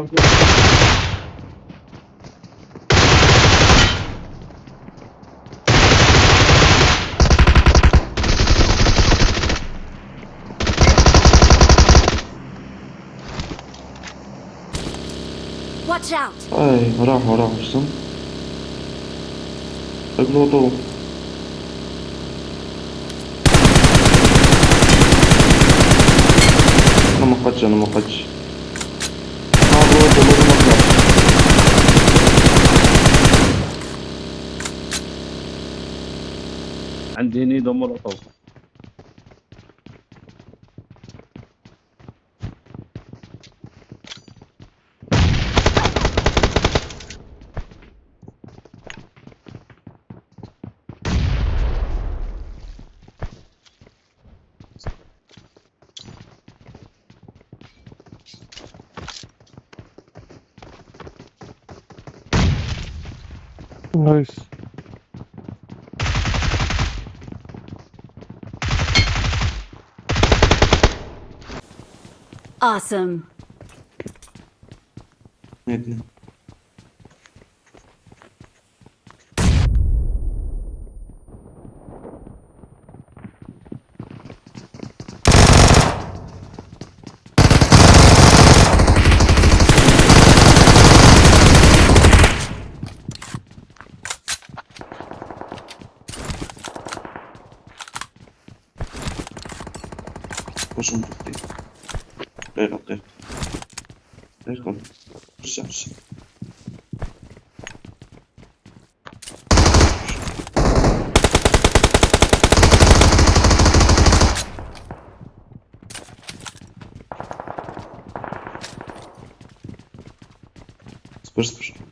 kalkıyor. Watch out. Ej, racho, racho, są. Tak było tu. No, chodźcie, no. عندي هني دمر طوب. نايس Awesome. Netli. Boşum tuttu. Ver, ok. Ver como. Puxa, puxa. Спорт, спорт.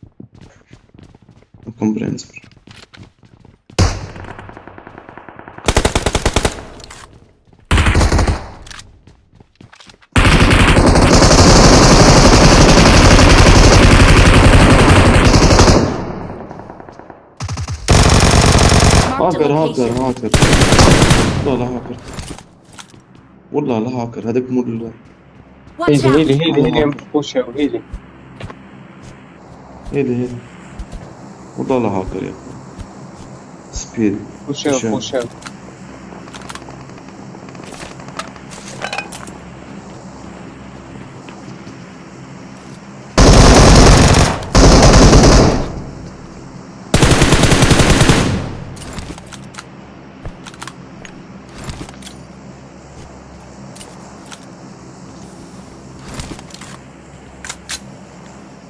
هاكر هاكر. هاكر لا لا هاكر. والله لا هاكر. هذاك مو هيلي! هيلي هيلي هيلي هيلي. هيدي والله لا هاكر يا أخي سبيد. بوش اوت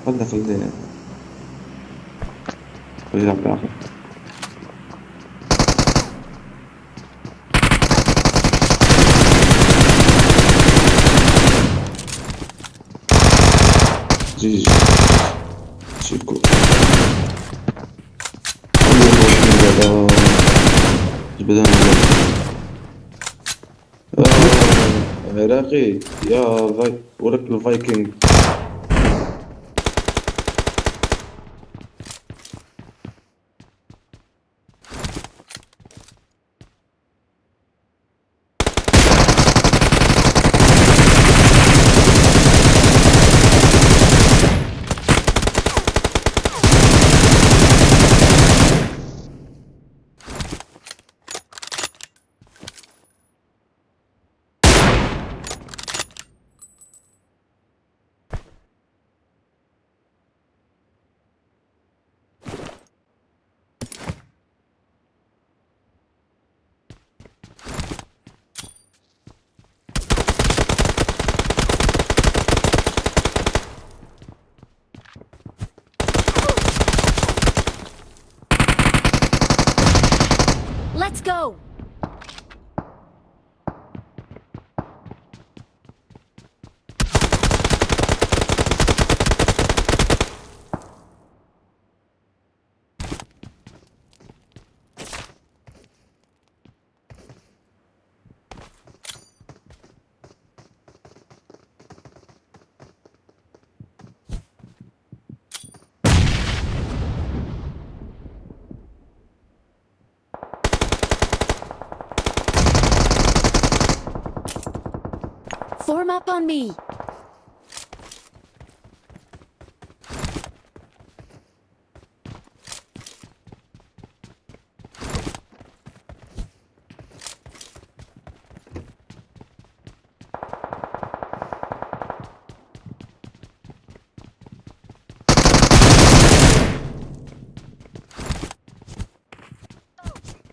خلنا خلنا خلي يلعب بالآخر جي جي شيكو عراقي يا فاي الفايكنج Let's go! Form up on me!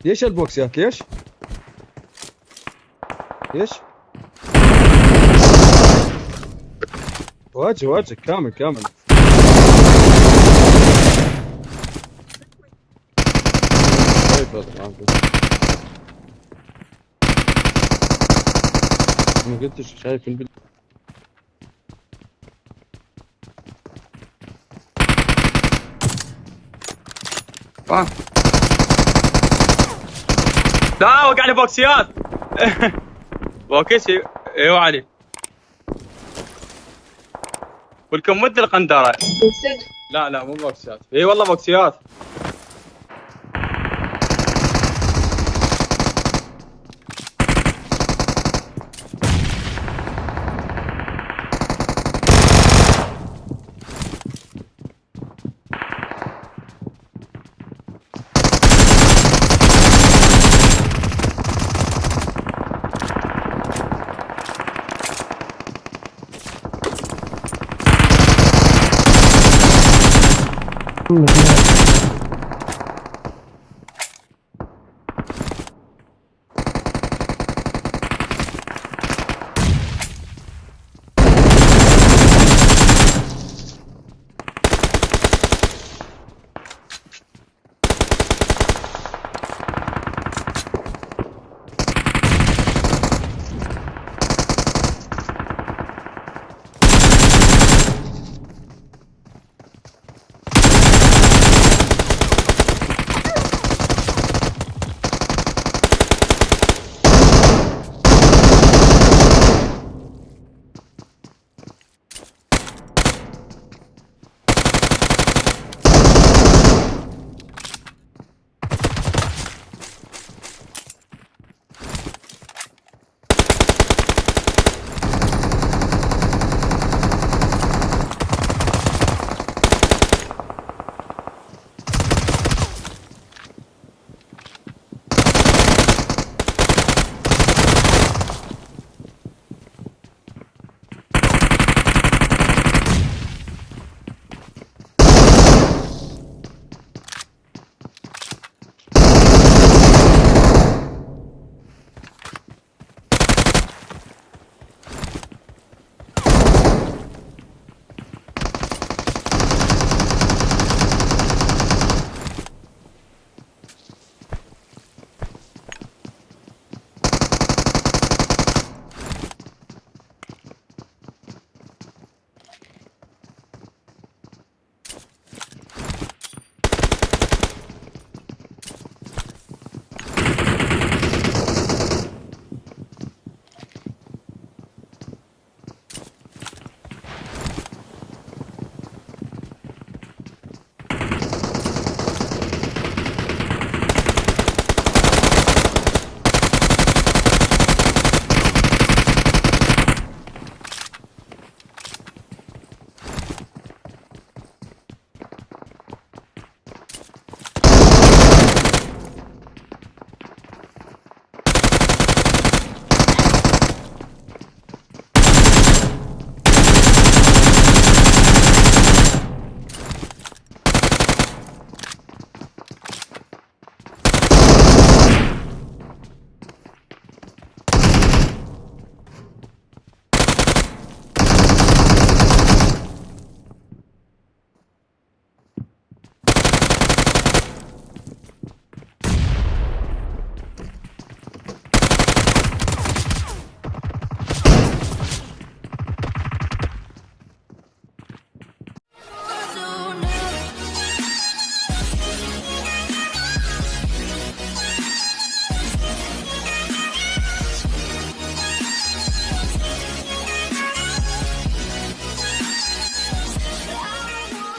ليش البوكسات ليش؟ ليش؟ واجه واجه. كامل كامل. ما قلتش شايف البل... آه. لا وقع لي بوكسيات. بوكسي. إيوه علي. ولكم مد القندره لا لا مو بوكسيات إي والله بوكسيات. Baktım da.